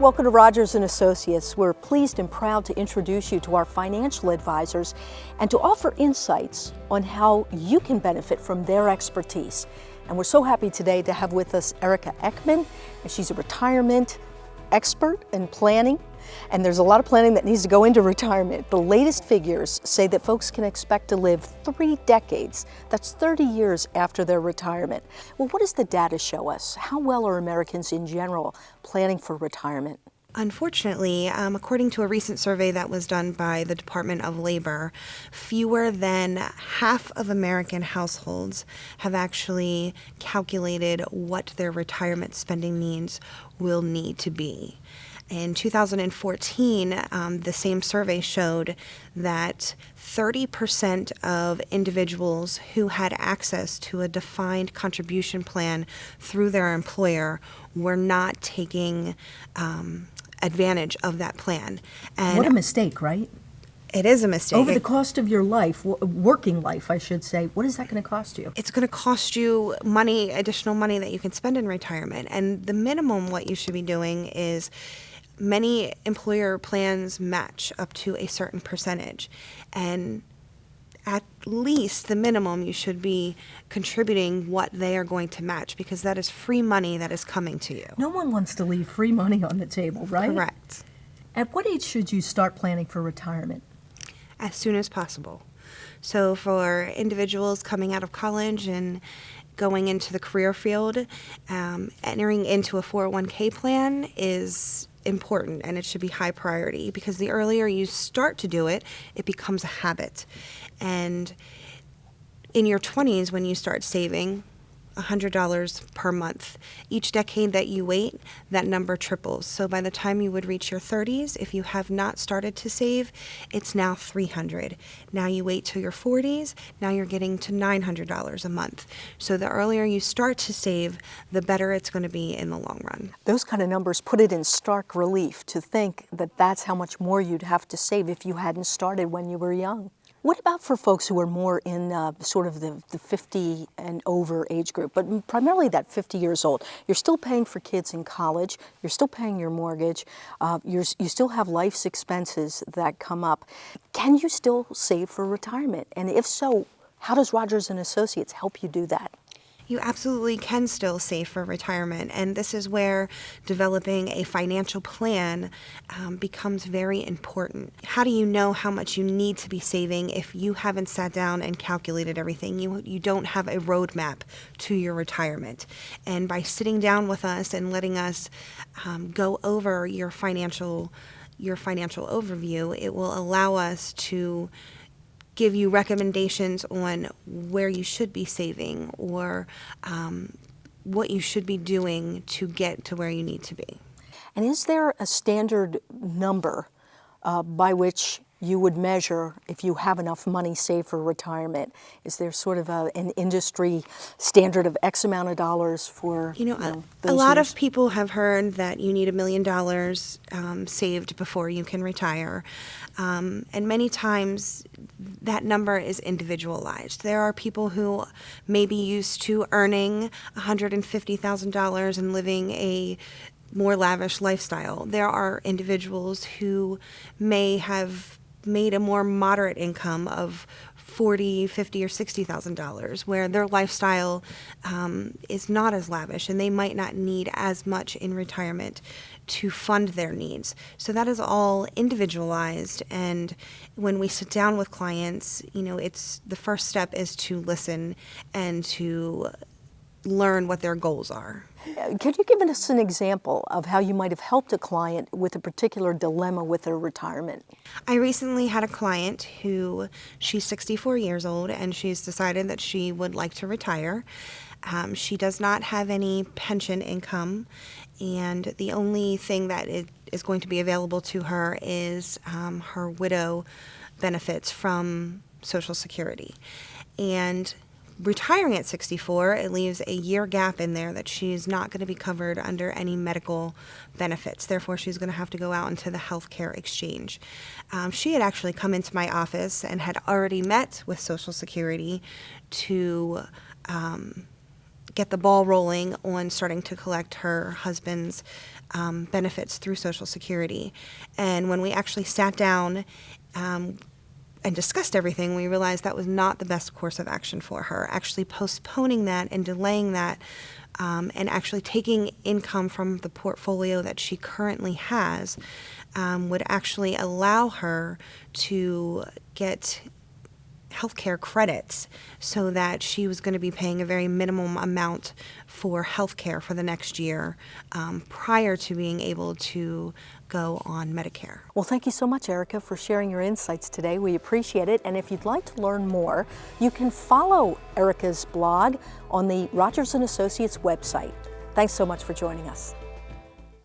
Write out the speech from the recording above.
Welcome to Rogers & Associates. We're pleased and proud to introduce you to our financial advisors and to offer insights on how you can benefit from their expertise. And we're so happy today to have with us Erica Eckman. And she's a retirement expert in planning. And there's a lot of planning that needs to go into retirement. The latest figures say that folks can expect to live three decades. That's 30 years after their retirement. Well, what does the data show us? How well are Americans in general planning for retirement? Unfortunately, um, according to a recent survey that was done by the Department of Labor, fewer than half of American households have actually calculated what their retirement spending needs will need to be. In 2014, um, the same survey showed that 30% of individuals who had access to a defined contribution plan through their employer were not taking um, advantage of that plan. And what a mistake, right? It is a mistake. Over the cost of your life, working life, I should say, what is that going to cost you? It's going to cost you money, additional money that you can spend in retirement. And the minimum what you should be doing is many employer plans match up to a certain percentage. And at least the minimum you should be contributing what they are going to match because that is free money that is coming to you. No one wants to leave free money on the table, right? Correct. At what age should you start planning for retirement? As soon as possible. So for individuals coming out of college and going into the career field, um, entering into a 401k plan is important and it should be high priority because the earlier you start to do it, it becomes a habit. And in your 20s, when you start saving, $100 per month. Each decade that you wait, that number triples. So by the time you would reach your 30s, if you have not started to save, it's now 300. Now you wait till your 40s, now you're getting to $900 a month. So the earlier you start to save, the better it's going to be in the long run. Those kind of numbers put it in stark relief to think that that's how much more you'd have to save if you hadn't started when you were young. What about for folks who are more in uh, sort of the, the 50 and over age group, but primarily that 50 years old? You're still paying for kids in college, you're still paying your mortgage, uh, you still have life's expenses that come up. Can you still save for retirement? And if so, how does Rogers & Associates help you do that? You absolutely can still save for retirement. And this is where developing a financial plan um, becomes very important. How do you know how much you need to be saving if you haven't sat down and calculated everything? You, you don't have a roadmap to your retirement. And by sitting down with us and letting us um, go over your financial your financial overview, it will allow us to give you recommendations on where you should be saving or um, what you should be doing to get to where you need to be. And is there a standard number uh, by which you would measure if you have enough money saved for retirement? Is there sort of a, an industry standard of X amount of dollars for you know? You know a, lot years? of people have heard that you need a million dollars um, saved before you can retire, um, and many times that number is individualized. There are people who may be used to earning $150,000 and living a more lavish lifestyle. There are individuals who may have made a more moderate income of forty, fifty, or sixty thousand dollars, where their lifestyle um, is not as lavish, and they might not need as much in retirement to fund their needs. So that is all individualized, and when we sit down with clients, you know, it's the first step is to listen and to learn what their goals are. Could you give us an example of how you might have helped a client with a particular dilemma with their retirement? I recently had a client who she's 64 years old and she's decided that she would like to retire. Um, she does not have any pension income, and the only thing that is going to be available to her is um, her widow benefits from Social Security. And retiring at 64, it leaves a year gap in there that she's not going to be covered under any medical benefits. Therefore, she's going to have to go out into the healthcare exchange. Um, she had actually come into my office and had already met with Social Security to um, get the ball rolling on starting to collect her husband's um, benefits through Social Security. And when we actually sat down um, and discussed everything, we realized that was not the best course of action for her. Actually, postponing that and delaying that, um, and actually taking income from the portfolio that she currently has, um, would actually allow her to get healthcare credits so that she was going to be paying a very minimum amount for healthcare for the next year um, prior to being able to go on Medicare. Well, thank you so much, Erica, for sharing your insights today. We appreciate it. And if you'd like to learn more, you can follow Erica's blog on the Rogers & Associates website. Thanks so much for joining us.